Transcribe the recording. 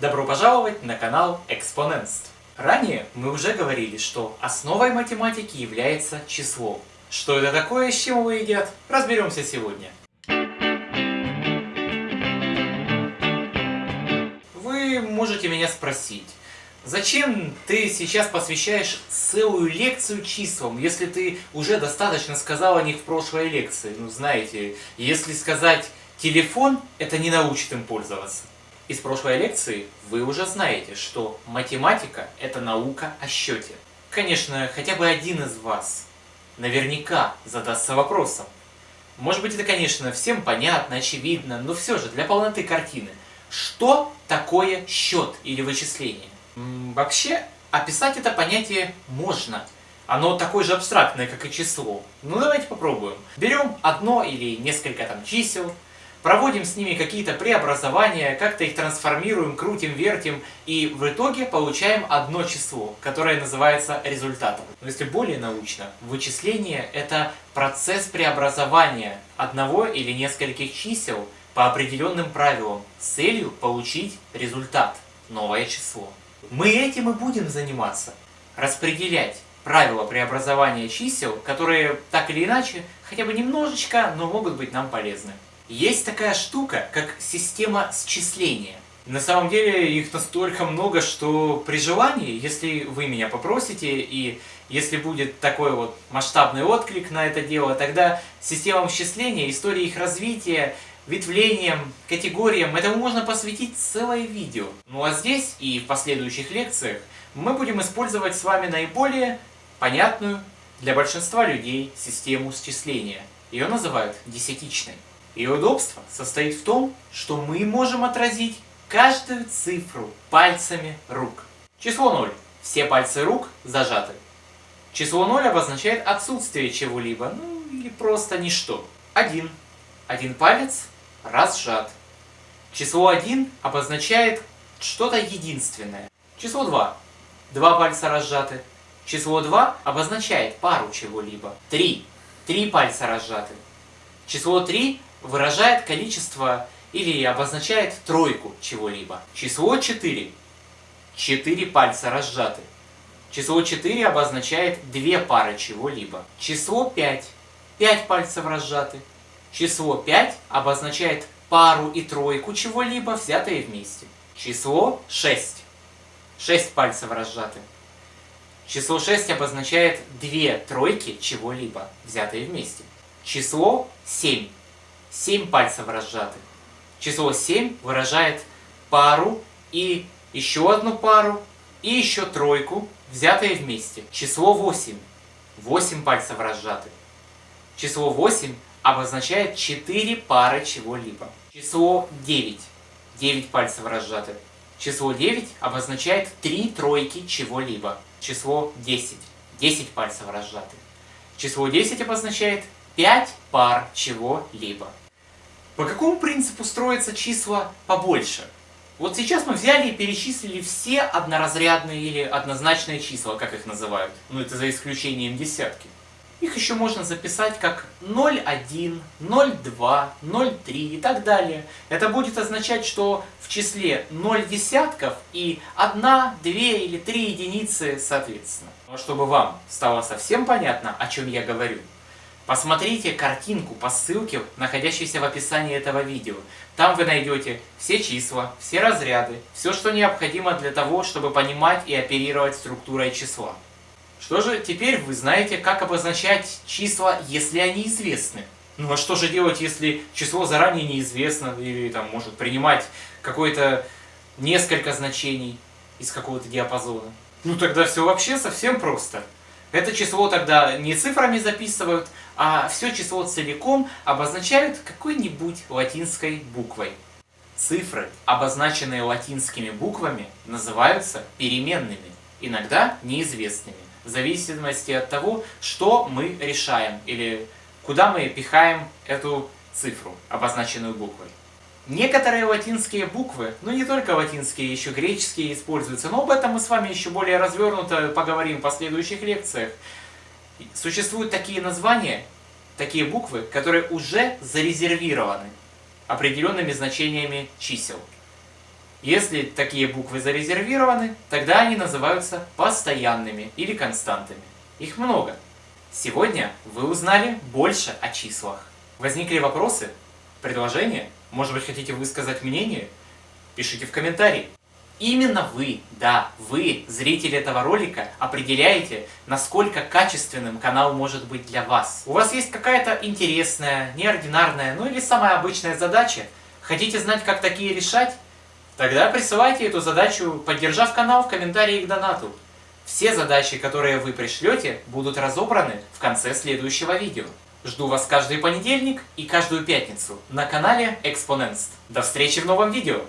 Добро пожаловать на канал Экспоненст. Ранее мы уже говорили, что основой математики является число. Что это такое, с чем его едят, разберемся сегодня. Вы можете меня спросить, Зачем ты сейчас посвящаешь целую лекцию числам, если ты уже достаточно сказал о них в прошлой лекции? Ну, знаете, если сказать телефон, это не научит им пользоваться. Из прошлой лекции вы уже знаете, что математика – это наука о счете. Конечно, хотя бы один из вас наверняка задастся вопросом. Может быть, это, конечно, всем понятно, очевидно, но все же, для полноты картины. Что такое счет или вычисление? Вообще, описать это понятие можно. Оно такое же абстрактное, как и число. Ну давайте попробуем. Берем одно или несколько там чисел, проводим с ними какие-то преобразования, как-то их трансформируем, крутим, вертим, и в итоге получаем одно число, которое называется результатом. Но если более научно, вычисление – это процесс преобразования одного или нескольких чисел по определенным правилам с целью получить результат – новое число. Мы этим и будем заниматься. Распределять правила преобразования чисел, которые так или иначе, хотя бы немножечко, но могут быть нам полезны. Есть такая штука, как система счисления. На самом деле их настолько много, что при желании, если вы меня попросите, и если будет такой вот масштабный отклик на это дело, тогда системам счисления, истории их развития ветвлениям, категориям. Этому можно посвятить целое видео. Ну а здесь и в последующих лекциях мы будем использовать с вами наиболее понятную для большинства людей систему счисления. Ее называют десятичной. Ее удобство состоит в том, что мы можем отразить каждую цифру пальцами рук. Число 0. Все пальцы рук зажаты. Число 0 обозначает отсутствие чего-либо, ну или просто ничто. 1. Один палец разжат. Число 1 обозначает что-то единственное. Число 2. Два пальца разжаты. Число 2 обозначает пару чего-либо. 3. Три пальца разжаты. Число 3 выражает количество или обозначает тройку чего-либо. Число 4. Четыре пальца разжаты. Число 4 обозначает две пары чего-либо. Число 5. Пять пальцев разжаты. Число 5 обозначает пару и тройку чего-либо, взятые вместе. Число 6. 6 пальцев разжаты. Число 6 обозначает две тройки чего-либо, взятые вместе. Число 7. 7 пальцев разжаты. Число 7 выражает пару и еще одну пару и еще тройку, взятые вместе. Число 8. 8 пальцев разжаты. Число 8 обозначает 4 пары чего-либо. Число 9. 9 пальцев разжаты. Число 9 обозначает 3 тройки чего-либо. Число 10. 10 пальцев разжаты. Число 10 обозначает 5 пар чего-либо. По какому принципу строятся числа побольше? Вот сейчас мы взяли и перечислили все одноразрядные или однозначные числа, как их называют. Ну это за исключением десятки. Их еще можно записать как 0,1, 0,2, 0,3 и так далее. Это будет означать, что в числе 0 десятков и 1, 2 или 3 единицы соответственно. Но чтобы вам стало совсем понятно, о чем я говорю, посмотрите картинку по ссылке, находящейся в описании этого видео. Там вы найдете все числа, все разряды, все, что необходимо для того, чтобы понимать и оперировать структурой числа. Что же, теперь вы знаете, как обозначать числа, если они известны. Ну а что же делать, если число заранее неизвестно, или там может принимать какое-то несколько значений из какого-то диапазона? Ну тогда все вообще совсем просто. Это число тогда не цифрами записывают, а все число целиком обозначают какой-нибудь латинской буквой. Цифры, обозначенные латинскими буквами, называются переменными, иногда неизвестными в зависимости от того, что мы решаем или куда мы пихаем эту цифру, обозначенную буквой. Некоторые латинские буквы, ну не только латинские, еще греческие используются, но об этом мы с вами еще более развернуто поговорим в последующих лекциях. Существуют такие названия, такие буквы, которые уже зарезервированы определенными значениями чисел. Если такие буквы зарезервированы, тогда они называются постоянными или константами. Их много. Сегодня вы узнали больше о числах. Возникли вопросы? Предложения? Может быть хотите высказать мнение? Пишите в комментарии. Именно вы, да, вы, зрители этого ролика, определяете, насколько качественным канал может быть для вас. У вас есть какая-то интересная, неординарная, ну или самая обычная задача? Хотите знать, как такие решать? Тогда присылайте эту задачу, поддержав канал в комментарии к донату. Все задачи, которые вы пришлете, будут разобраны в конце следующего видео. Жду вас каждый понедельник и каждую пятницу на канале Экспоненст. До встречи в новом видео!